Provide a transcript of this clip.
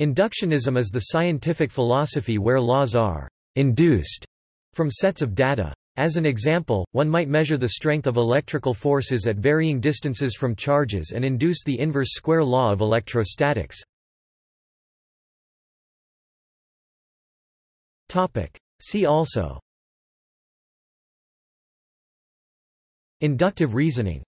Inductionism is the scientific philosophy where laws are induced from sets of data. As an example, one might measure the strength of electrical forces at varying distances from charges and induce the inverse square law of electrostatics. See also Inductive reasoning